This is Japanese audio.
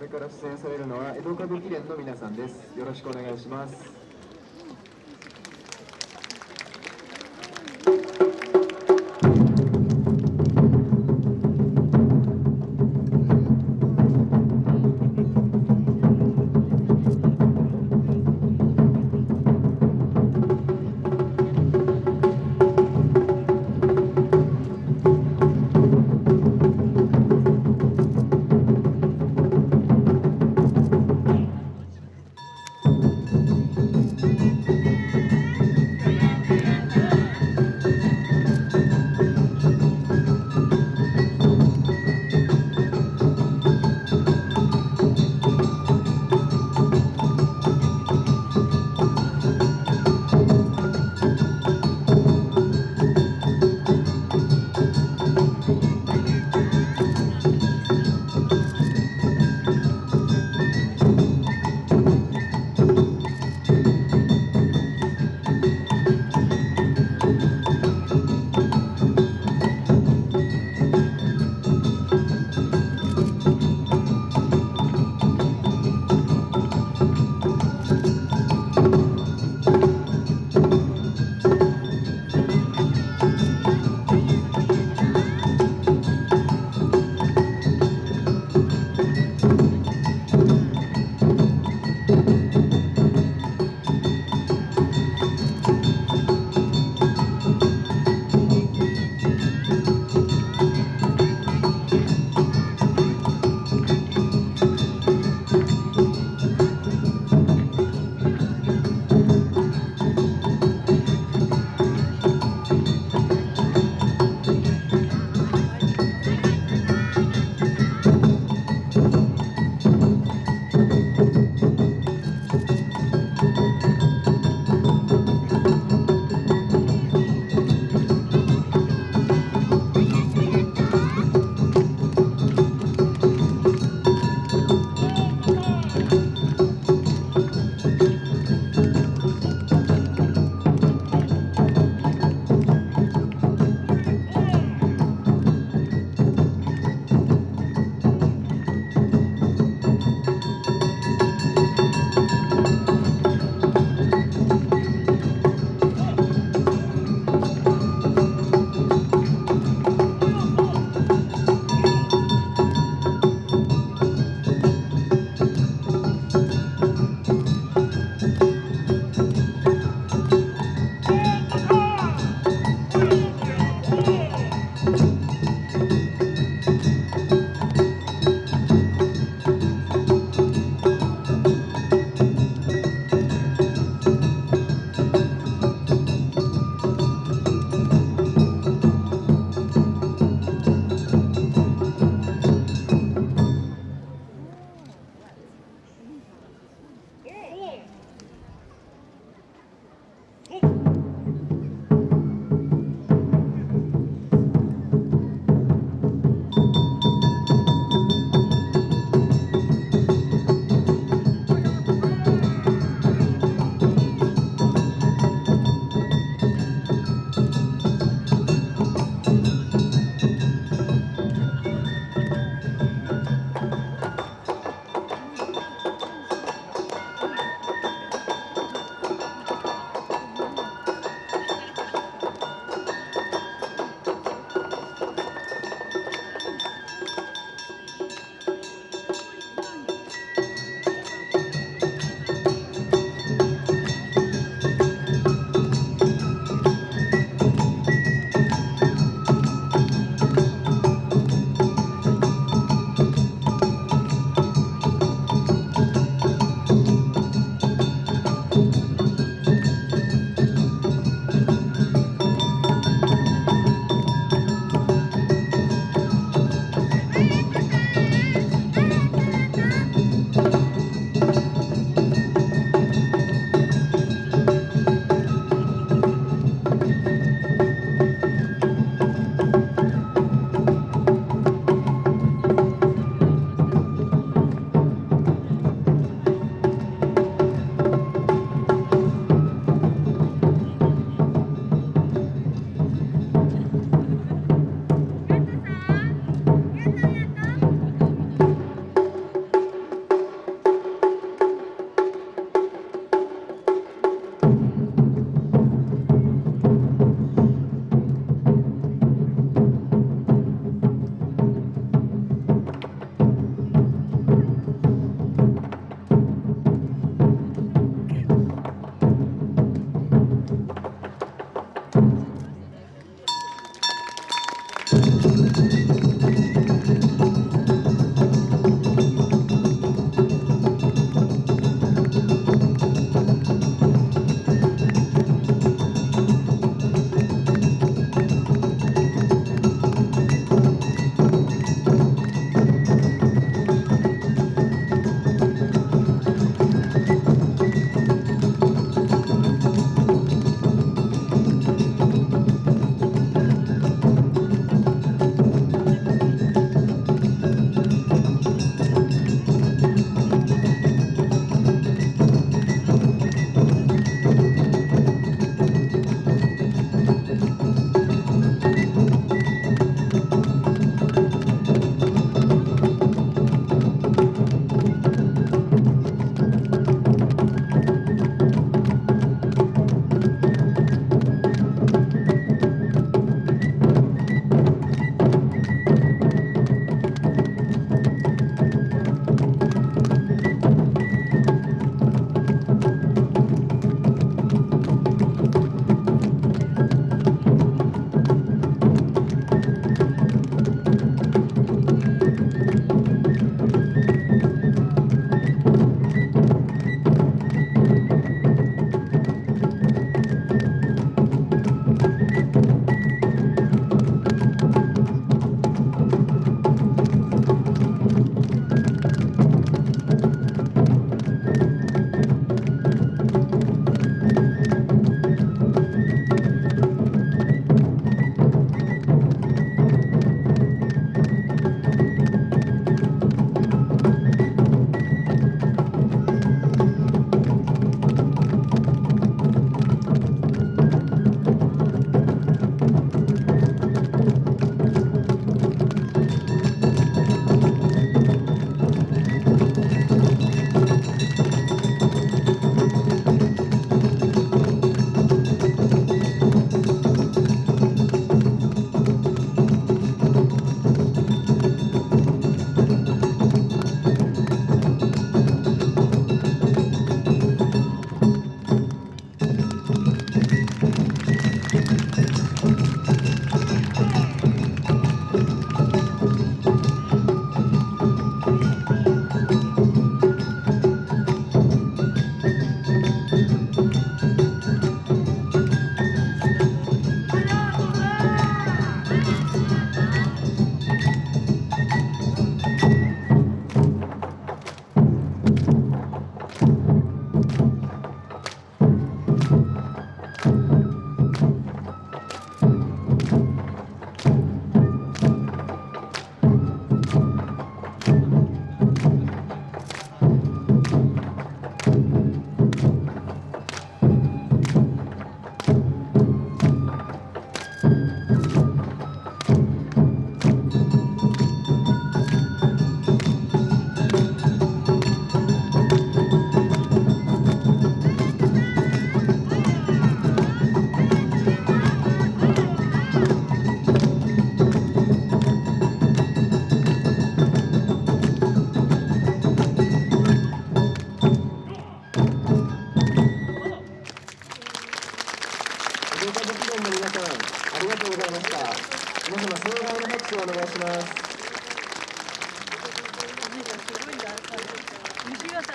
これから出演されるのは江戸歌舞伎連の皆さんですよろしくお願いします